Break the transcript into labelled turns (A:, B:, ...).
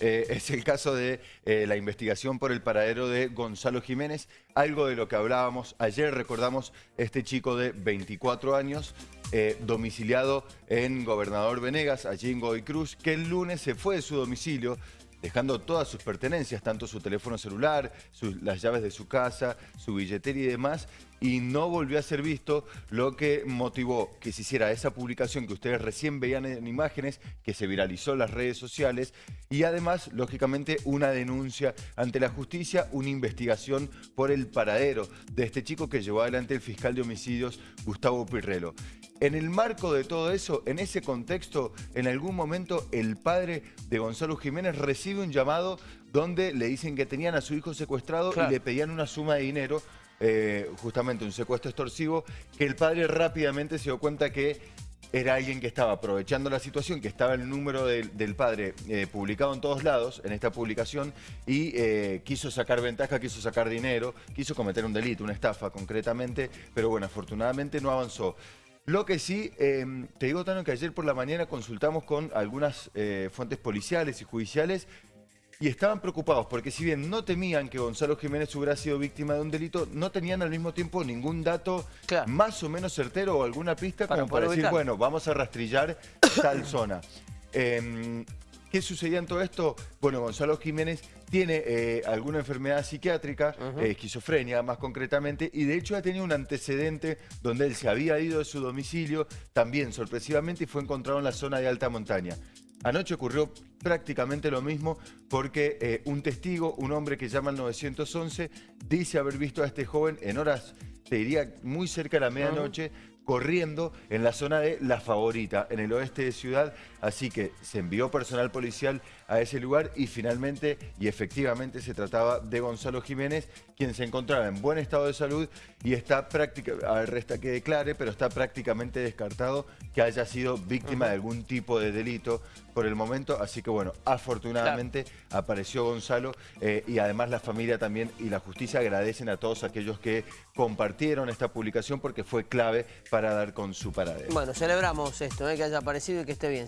A: Eh, es el caso de eh, la investigación por el paradero de Gonzalo Jiménez, algo de lo que hablábamos ayer, recordamos este chico de 24 años, eh, domiciliado en Gobernador Venegas, allí en Godoy Cruz, que el lunes se fue de su domicilio dejando todas sus pertenencias, tanto su teléfono celular, las llaves de su casa, su billetera y demás, y no volvió a ser visto, lo que motivó que se hiciera esa publicación que ustedes recién veían en imágenes, que se viralizó en las redes sociales, y además, lógicamente, una denuncia ante la justicia, una investigación por el paradero de este chico que llevó adelante el fiscal de homicidios, Gustavo Pirrelo. En el marco de todo eso, en ese contexto, en algún momento el padre de Gonzalo Jiménez recibe un llamado donde le dicen que tenían a su hijo secuestrado y le pedían una suma de dinero, eh, justamente un secuestro extorsivo, que el padre rápidamente se dio cuenta que era alguien que estaba aprovechando la situación, que estaba el número del, padre eh, publicado en todos lados, en esta publicación, y eh, quiso sacar ventaja, quiso sacar dinero, quiso cometer un delito, una estafa concretamente, pero bueno, afortunadamente no avanzó. Lo que sí, em, te digo, Tano, que ayer por la mañana consultamos con algunas eh, fuentes policiales y judiciales y estaban preocupados porque si bien no temían que Gonzalo Jiménez hubiera sido víctima de un delito, no tenían al mismo tiempo ningún dato más o menos certero o alguna pista como para decir, bueno, vamos a rastrillar tal zona. Em, ¿Qué sucedía en todo esto? Bueno, Gonzalo Jiménez tiene eh, alguna enfermedad psiquiátrica, eh, esquizofrenia más concretamente, y de hecho ha tenido un antecedente donde él se había ido de su domicilio, también sorpresivamente, y fue encontrado en la zona de alta montaña. Anoche ocurrió prácticamente lo mismo porque eh, un testigo, un hombre que llama al 911, dice haber visto a este joven en horas, te diría, muy cerca de la medianoche, corriendo en la zona de La Favorita, en el oeste de Ciudad. Así que se envió personal policial a ese lugar y finalmente y efectivamente se trataba de Gonzalo Jiménez, quien se encontraba en buen estado de salud y está prácticamente, a ver, resta que declare, pero está prácticamente descartado que haya sido víctima de algún tipo de delito por el momento. Así que bueno, afortunadamente apareció Gonzalo eh, y además la familia también y la justicia agradecen a todos aquellos que compartieron esta publicación porque fue clave para para dar con su paradero.
B: Bueno, celebramos esto, ¿eh? que haya aparecido y que esté bien.